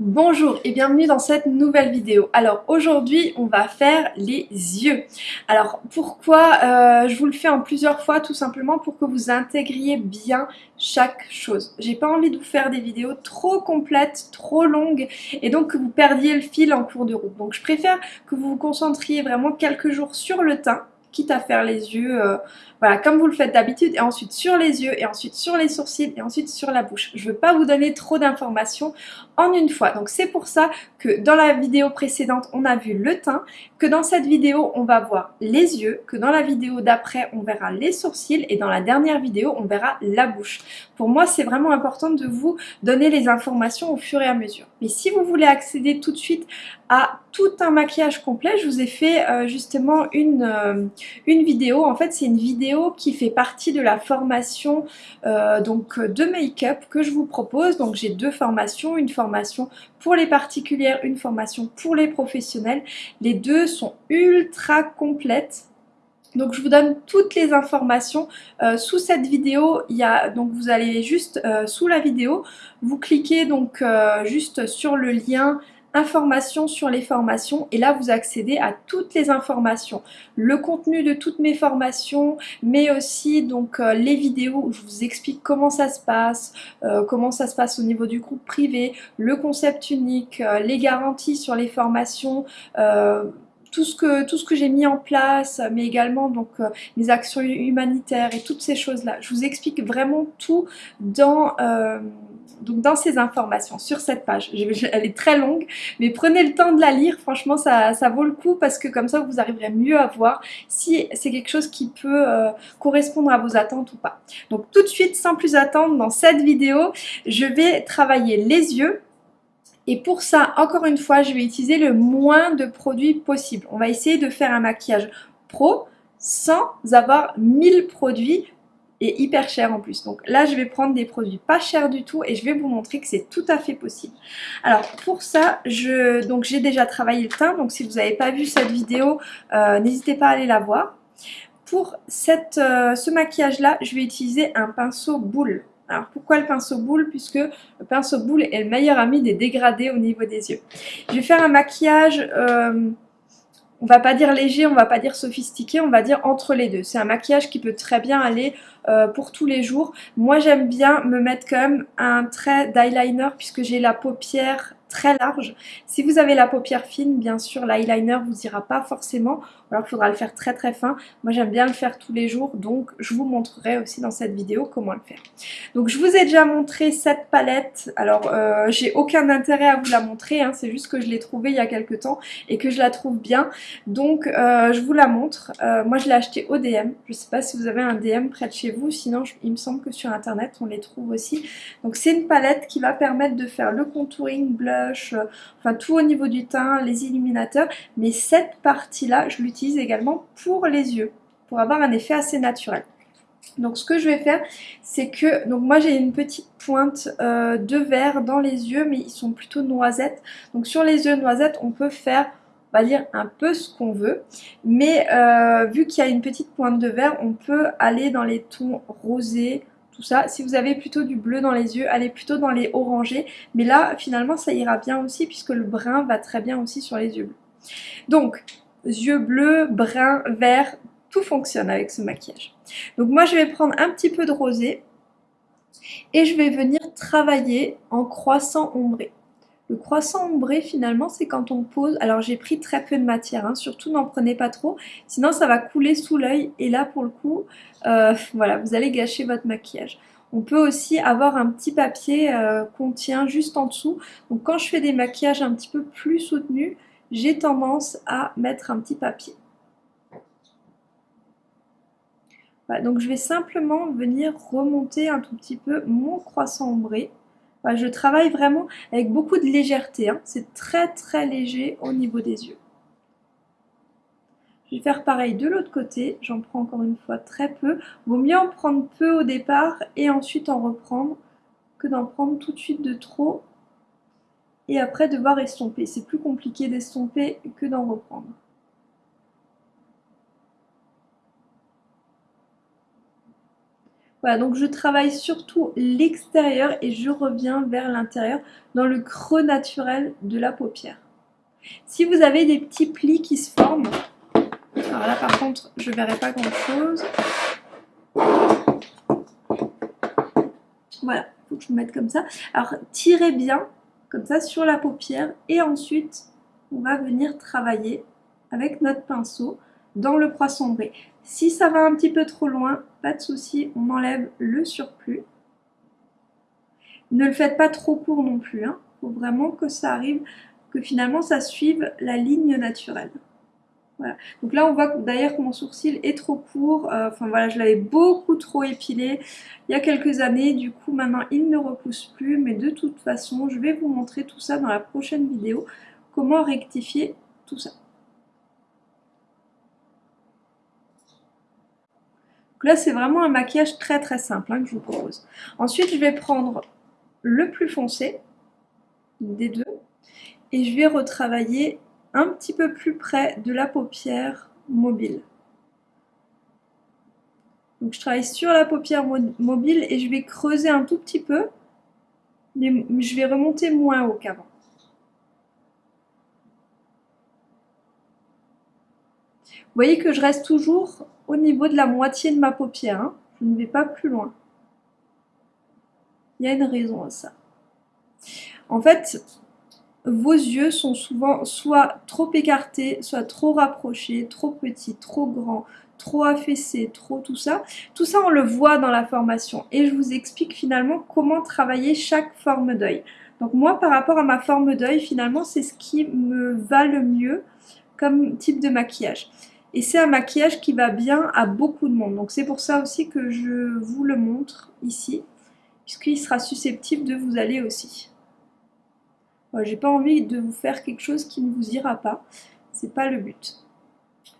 Bonjour et bienvenue dans cette nouvelle vidéo. Alors aujourd'hui on va faire les yeux. Alors pourquoi euh, je vous le fais en plusieurs fois tout simplement pour que vous intégriez bien chaque chose. J'ai pas envie de vous faire des vidéos trop complètes, trop longues et donc que vous perdiez le fil en cours de route. Donc je préfère que vous vous concentriez vraiment quelques jours sur le teint quitte à faire les yeux, euh, voilà, comme vous le faites d'habitude, et ensuite sur les yeux, et ensuite sur les sourcils, et ensuite sur la bouche. Je ne veux pas vous donner trop d'informations en une fois. Donc c'est pour ça que dans la vidéo précédente, on a vu le teint, que dans cette vidéo, on va voir les yeux, que dans la vidéo d'après, on verra les sourcils, et dans la dernière vidéo, on verra la bouche. Pour moi, c'est vraiment important de vous donner les informations au fur et à mesure. Mais si vous voulez accéder tout de suite à tout un maquillage complet, je vous ai fait euh, justement une, euh, une vidéo. En fait, c'est une vidéo qui fait partie de la formation euh, donc de make-up que je vous propose. Donc j'ai deux formations, une formation pour les particulières, une formation pour les professionnels. Les deux sont ultra complètes. Donc je vous donne toutes les informations euh, sous cette vidéo. Il y a donc vous allez juste euh, sous la vidéo, vous cliquez donc juste sur le lien informations sur les formations et là vous accédez à toutes les informations, le contenu de toutes mes formations mais aussi donc euh, les vidéos où je vous explique comment ça se passe, euh, comment ça se passe au niveau du groupe privé, le concept unique, euh, les garanties sur les formations, tout ce que, tout ce que j'ai mis en place, mais également donc les actions humanitaires et toutes ces choses-là. Je vous explique vraiment tout dans, donc dans ces informations, sur cette page. Elle est très longue, mais prenez le temps de la lire, franchement ça, vaut le coup parce que comme ça vous arriverez mieux à voir si c'est quelque chose qui peut euh, correspondre à vos attentes ou pas. Donc tout de suite, sans plus attendre, dans cette vidéo, je vais travailler les yeux et pour ça, encore une fois, je vais utiliser le moins de produits possible. On va essayer de faire un maquillage pro sans avoir 1000 produits hyper cher en plus. Donc là, je vais prendre des produits pas chers du tout et je vais vous montrer que c'est tout à fait possible. Alors pour ça, je donc j'ai déjà travaillé le teint. Donc si vous n'avez pas vu cette vidéo, euh, n'hésitez pas à aller la voir. Pour cette, euh, ce maquillage-là, je vais utiliser un pinceau boule. Alors pourquoi le pinceau boule? Puisque le pinceau boule est le meilleur ami des dégradés au niveau des yeux. Je vais faire un maquillage... Euh, on va pas dire léger, on va pas dire sophistiqué, on va dire entre les deux. C'est un maquillage qui peut très bien aller euh, pour tous les jours. Moi j'aime bien me mettre quand même un trait d'eyeliner puisque j'ai la paupière très large. Si vous avez la paupière fine, bien sûr, l'eyeliner vous ira pas forcément, alors il faudra le faire très très fin. Moi j'aime bien le faire tous les jours, donc je vous montrerai aussi dans cette vidéo comment le faire. Donc je vous ai déjà montré cette palette, alors euh, j'ai aucun intérêt à vous la montrer, hein. c'est juste que je l'ai trouvée il y a quelques temps et que je la trouve bien, donc euh, je vous la montre. Euh, moi je l'ai acheté au DM, je sais pas si vous avez un DM près de chez vous, sinon il me semble que sur internet on les trouve aussi. Donc c'est une palette qui va permettre de faire le contouring, enfin tout au niveau du teint, les illuminateurs. Mais cette partie-là, je l'utilise également pour les yeux, pour avoir un effet assez naturel. Donc ce que je vais faire, c'est que, donc moi j'ai une petite pointe euh, de vert dans les yeux, mais ils sont plutôt noisettes. Donc sur les yeux noisettes, on peut faire, on va dire, un peu ce qu'on veut. Mais euh, vu qu'il y a une petite pointe de vert, on peut aller dans les tons rosés, tout ça. Si vous avez plutôt du bleu dans les yeux, allez plutôt dans les orangés. Mais là, finalement, ça ira bien aussi puisque le brun va très bien aussi sur les yeux bleus. Donc, yeux bleus, brun, vert, tout fonctionne avec ce maquillage. Donc moi, je vais prendre un petit peu de rosé et je vais venir travailler en croissant ombré. Le croissant ombré finalement c'est quand on pose, alors j'ai pris très peu de matière, hein. surtout n'en prenez pas trop, sinon ça va couler sous l'œil et là pour le coup, euh, voilà, vous allez gâcher votre maquillage. On peut aussi avoir un petit papier euh, qu'on tient juste en dessous, donc quand je fais des maquillages un petit peu plus soutenus, j'ai tendance à mettre un petit papier. donc je vais simplement venir remonter un tout petit peu mon croissant ombré je travaille vraiment avec beaucoup de légèreté. Hein. C'est très très léger au niveau des yeux. Je vais faire pareil de l'autre côté. J'en prends encore une fois très peu. Vaut mieux en prendre peu au départ et ensuite en reprendre que d'en prendre tout de suite de trop et après devoir estomper. C'est plus compliqué d'estomper que d'en reprendre. Voilà, donc je travaille surtout l'extérieur et je reviens vers l'intérieur dans le creux naturel de la paupière. Si vous avez des petits plis qui se forment, alors là par contre je ne verrai pas grand chose. Voilà, il faut que je me mette comme ça. Alors tirez bien comme ça sur la paupière et ensuite on va venir travailler avec notre pinceau dans le poisson sombré. Si ça va un petit peu trop loin, pas de souci, on enlève le surplus. Ne le faites pas trop court non plus, il hein. faut vraiment que ça arrive, que finalement ça suive la ligne naturelle. Voilà. Donc là, on voit d'ailleurs que mon sourcil est trop court. Euh, enfin voilà, je l'avais beaucoup trop épilé il y a quelques années. Du coup, maintenant, il ne repousse plus. Mais de toute façon, je vais vous montrer tout ça dans la prochaine vidéo. Comment rectifier tout ça. Là, c'est vraiment un maquillage très très simple hein, que je vous propose. Ensuite, je vais prendre le plus foncé des deux et je vais retravailler un petit peu plus près de la paupière mobile. Donc je travaille sur la paupière mobile et je vais creuser un tout petit peu, mais je vais remonter moins haut qu'avant. Vous voyez que je reste toujours au niveau de la moitié de ma paupière. Hein. Je ne vais pas plus loin. Il y a une raison à ça. En fait, vos yeux sont souvent soit trop écartés, soit trop rapprochés, trop petits, trop grands, trop affaissés, trop tout ça. Tout ça, on le voit dans la formation. Et je vous explique finalement comment travailler chaque forme d'œil. Donc moi, par rapport à ma forme d'œil, finalement, c'est ce qui me va le mieux comme type de maquillage. Et c'est un maquillage qui va bien à beaucoup de monde. Donc c'est pour ça aussi que je vous le montre ici. Puisqu'il sera susceptible de vous aller aussi. J'ai pas envie de vous faire quelque chose qui ne vous ira pas. C'est pas le but.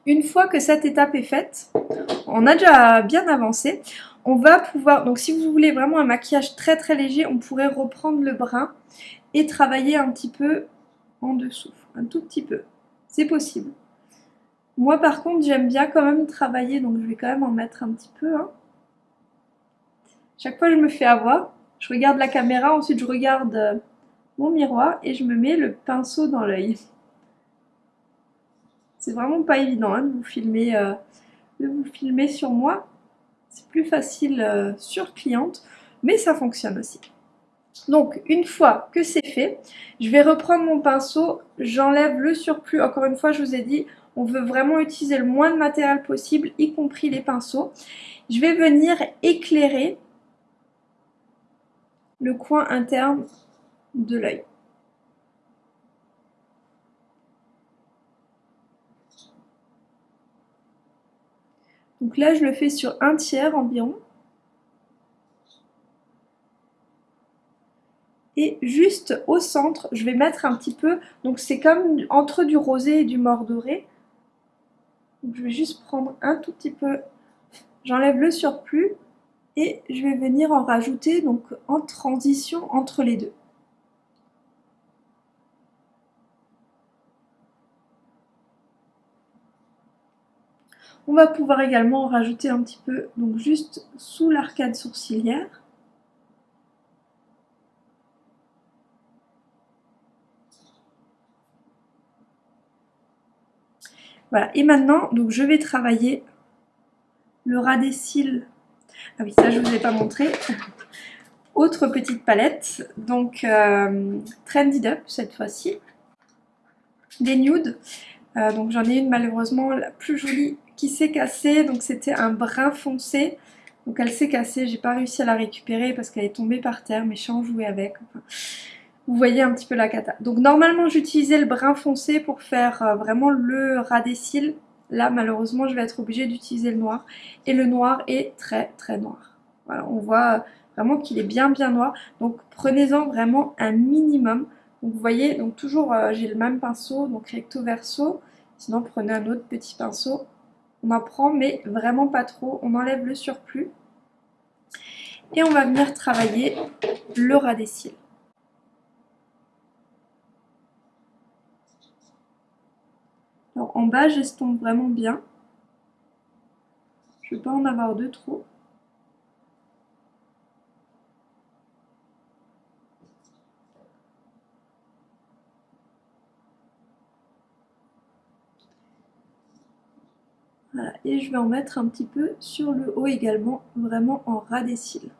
Une fois que cette étape est faite, on a déjà bien avancé. On va pouvoir, donc si vous voulez vraiment un maquillage très très léger, on pourrait reprendre le brin et travailler un petit peu en dessous, un tout petit peu. C'est possible. Moi par contre j'aime bien quand même travailler donc je vais quand même en mettre un petit peu. Hein. Chaque fois je me fais avoir, je regarde la caméra, ensuite je regarde euh, mon miroir et je me mets le pinceau dans l'œil. C'est vraiment pas évident hein, de, vous filmer, euh, de vous filmer sur moi. C'est plus facile euh, sur cliente, mais ça fonctionne aussi. Donc une fois que c'est fait, je vais reprendre mon pinceau, j'enlève le surplus. Encore une fois, je vous ai dit, on veut vraiment utiliser le moins de matériel possible, y compris les pinceaux. Je vais venir éclairer le coin interne de l'œil. Donc là, je le fais sur un tiers environ. Et juste au centre, je vais mettre un petit peu, donc c'est comme entre du rosé et du mort doré je vais juste prendre un tout petit peu, j'enlève le surplus et je vais venir en rajouter donc en transition entre les deux. On va pouvoir également en rajouter un petit peu, donc juste sous l'arcade sourcilière. Voilà, et maintenant, donc je vais travailler le ras des cils. Ah oui, ça je ne vous ai pas montré. Autre petite palette, donc euh, Trendy Up cette fois-ci. Des nudes. Euh, donc j'en ai une malheureusement la plus jolie qui s'est cassée. Donc c'était un brun foncé. Donc elle s'est cassée, j'ai pas réussi à la récupérer parce qu'elle est tombée par terre, mais je en jouer avec. Vous voyez un petit peu la cata. Donc normalement j'utilisais le brun foncé pour faire euh, vraiment le ras des cils. Là malheureusement je vais être obligée d'utiliser le noir. Et le noir est très très noir. Voilà, on voit vraiment qu'il est bien bien noir. Donc prenez-en vraiment un minimum. Donc vous voyez, donc toujours euh, j'ai le même pinceau, donc recto verso. Sinon prenez un autre petit pinceau. On en prend mais vraiment pas trop. On enlève le surplus. Et on va venir travailler le ras des cils. Alors en bas, j'estompe vraiment bien. Je ne vais pas en avoir deux trop. Et je vais en mettre un petit peu sur le haut également, vraiment en ras des cils.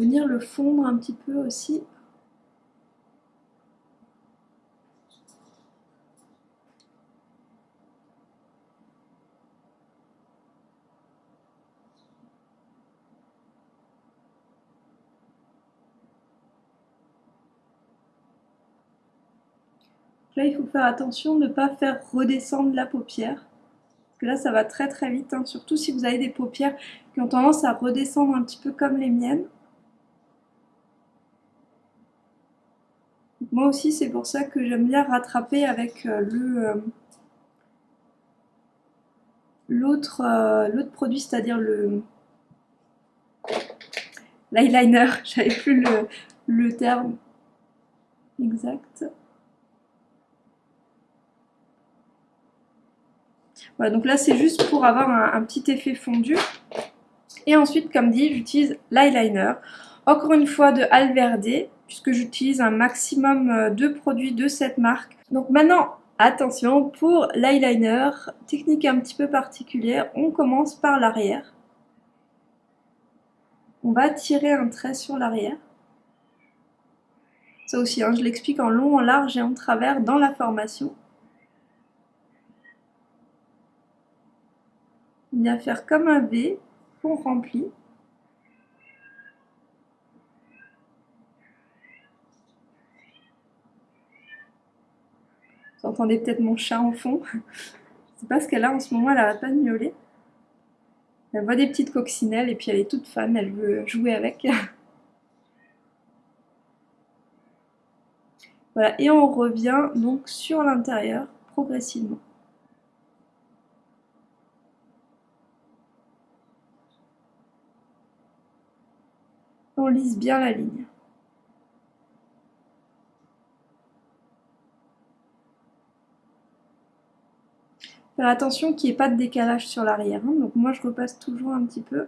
Venir le fondre un petit peu aussi. Là, il faut faire attention de ne pas faire redescendre la paupière. Parce que là, ça va très très vite, hein. surtout si vous avez des paupières qui ont tendance à redescendre un petit peu comme les miennes. Moi aussi, c'est pour ça que j'aime bien rattraper avec euh, le euh, euh, l'autre produit, c'est-à-dire le l'eyeliner. J'avais plus le, terme exact. Voilà, donc là, c'est juste pour avoir un, un petit effet fondu. Et ensuite, comme dit, j'utilise l'eyeliner. Encore une fois de Alverde puisque j'utilise un maximum euh, de produits de cette marque. Donc maintenant, attention, pour l'eyeliner, technique un petit peu particulière, on commence par l'arrière. On va tirer un trait sur l'arrière. Ça aussi, hein, je l'explique en long, en large et en travers dans la formation. On vient faire comme un V qu'on remplit. Vous entendez peut-être mon chat en fond. C'est pas ce qu'elle a en ce moment, elle arrête pas de miauler. Elle voit des petites coccinelles et puis elle est toute fan, elle veut jouer avec. voilà, et on revient donc sur l'intérieur progressivement. On lisse bien la ligne. Faire attention qu'il n'y ait pas de décalage sur l'arrière. Hein. Donc moi je repasse toujours un petit peu.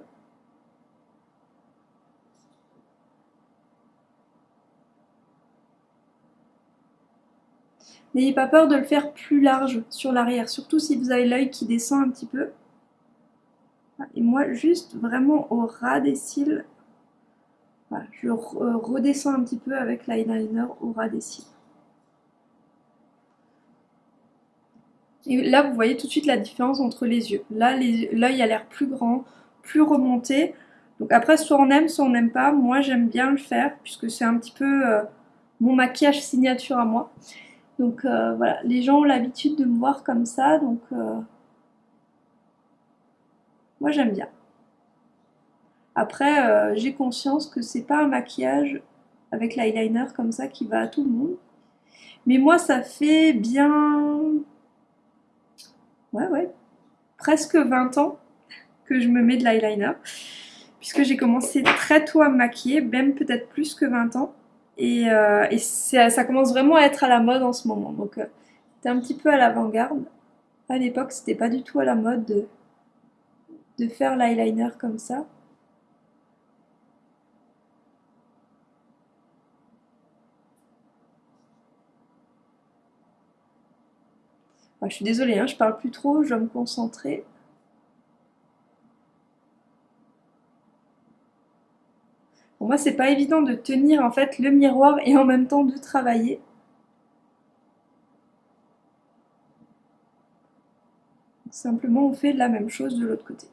N'ayez pas peur de le faire plus large sur l'arrière, surtout si vous avez l'œil qui descend un petit peu. Et moi, juste vraiment au ras des cils, je redescends un petit peu avec l'eyeliner au ras des cils. Et là, vous voyez tout de suite la différence entre les yeux. Là, l'œil a l'air plus grand, plus remonté. Donc après, soit on aime, soit on n'aime pas. Moi, j'aime bien le faire, puisque c'est un petit peu euh, mon maquillage signature à moi. Donc euh, voilà, les gens ont l'habitude de me voir comme ça, donc euh, moi j'aime bien. Après, j'ai conscience que c'est pas un maquillage avec l'eyeliner comme ça qui va à tout le monde. Mais moi, ça fait bien ouais, ouais, presque 20 ans que je me mets de l'eyeliner. Puisque j'ai commencé très tôt à me maquiller, même peut-être plus que 20 ans. Et, euh, ça commence vraiment à être à la mode en ce moment. Donc euh, un petit peu à l'avant-garde. À l'époque, c'était pas du tout à la mode de, de faire l'eyeliner comme ça. Je suis désolée, hein, je parle plus trop, je dois me concentrer. Pour moi, c'est pas évident de tenir en fait le miroir et en même temps de travailler. Simplement, on fait la même chose de l'autre côté.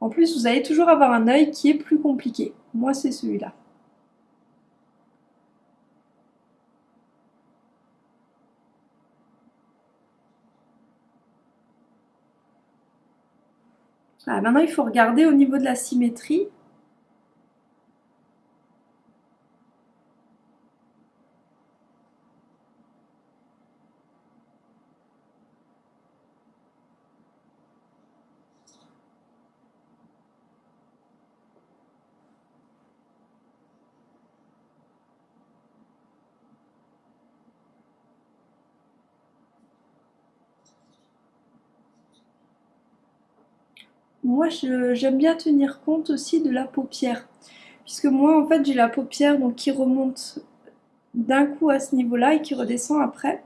En plus, vous allez toujours avoir un œil qui est plus compliqué. Moi, c'est celui-là. Maintenant, il faut regarder au niveau de la symétrie. Moi j'aime bien tenir compte aussi de la paupière. Puisque moi en fait j'ai la paupière donc, qui remonte d'un coup à ce niveau-là et qui redescend après,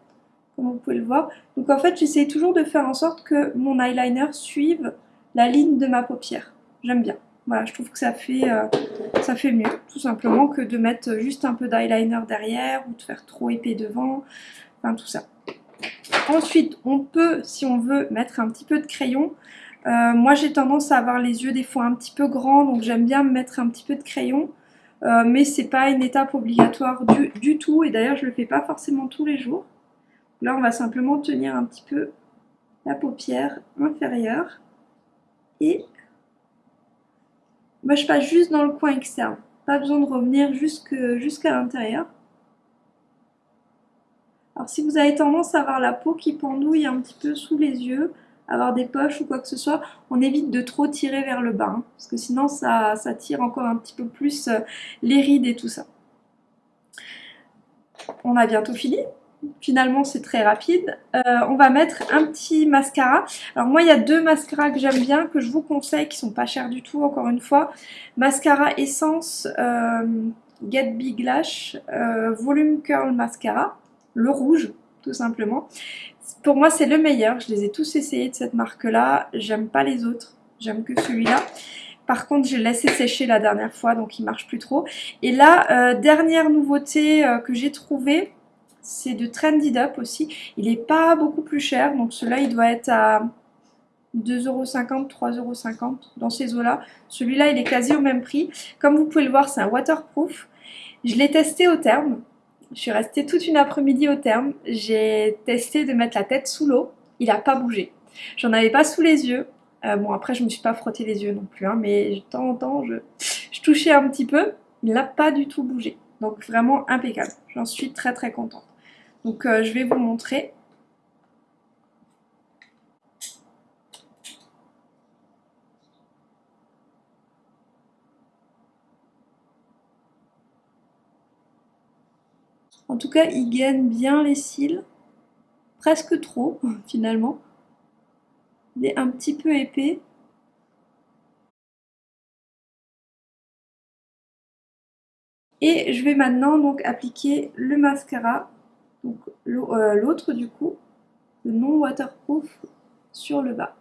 comme vous pouvez le voir. Donc en fait j'essaie toujours de faire en sorte que mon eyeliner suive la ligne de ma paupière. J'aime bien. Voilà, je trouve que ça fait, euh, ça fait mieux, tout simplement, que de mettre juste un peu d'eyeliner derrière ou de faire trop épais devant, enfin tout ça. Ensuite, on peut, si on veut, mettre un petit peu de crayon. Euh, moi, j'ai tendance à avoir les yeux des fois un petit peu grands, donc j'aime bien mettre un petit peu de crayon. Euh, mais c'est pas une étape obligatoire du, tout, et d'ailleurs, je le fais pas forcément tous les jours. Là, on va simplement tenir un petit peu la paupière inférieure. Et moi, je passe juste dans le coin externe. Pas besoin de revenir jusqu'à l'intérieur. Alors, si vous avez tendance à avoir la peau qui pendouille un petit peu sous les yeux, avoir des poches ou quoi que ce soit, on évite de trop tirer vers le bas. Hein, parce que sinon, ça, ça, tire encore un petit peu plus euh, les rides et tout ça. On a bientôt fini finalement c'est très rapide. Euh, on va mettre un petit mascara. Alors moi il y a deux mascaras que j'aime bien, que je vous conseille, qui sont pas chers du tout encore une fois. Mascara Essence euh, Get Big Lash Volume Curl Mascara, le rouge tout simplement. Pour moi c'est le meilleur, je les ai tous essayés de cette marque là, j'aime pas les autres, j'aime que celui-là. Par contre, j'ai laissé sécher la dernière fois, donc il marche plus trop. Et là, dernière nouveauté que j'ai trouvée, c'est de Trendy Up aussi. Il n'est pas beaucoup plus cher, donc celui-là il doit être à 2,50€, 3,50€ dans ces eaux-là. Celui-là il est quasi au même prix. Comme vous pouvez le voir, c'est un waterproof. Je l'ai testé au terme. Je suis restée toute une après-midi au terme. J'ai testé de mettre la tête sous l'eau. Il n'a pas bougé. J'en avais pas sous les yeux. Euh, bon après je me suis pas frotté les yeux non plus, hein, mais de temps en temps je, je touchais un petit peu. Il n'a pas du tout bougé. Donc vraiment impeccable. J'en suis très très contente. Donc euh, je vais vous montrer. En tout cas, il gagne bien les cils. Presque trop, finalement. Il est un petit peu épais. Et je vais maintenant donc appliquer le mascara donc euh, l'autre du coup, le non waterproof sur le bas.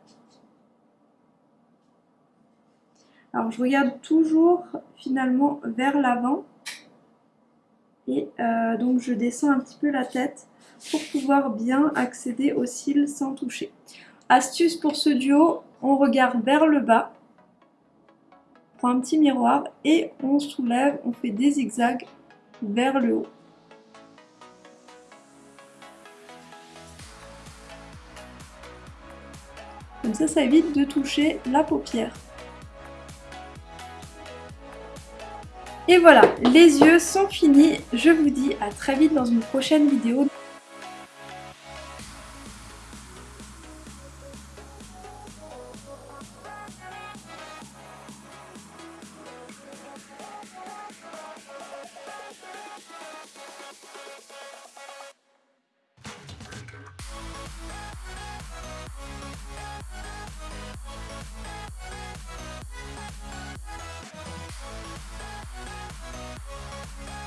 Alors je regarde toujours finalement vers l'avant et euh, donc je descends un petit peu la tête pour pouvoir bien accéder aux cils sans toucher. Astuce pour ce duo, on regarde vers le bas, on prend un petit miroir et on soulève, on fait des zigzags vers le haut. Comme ça, ça évite de toucher la paupière. Et voilà, les yeux sont finis. Je vous dis à très vite dans une prochaine vidéo. Música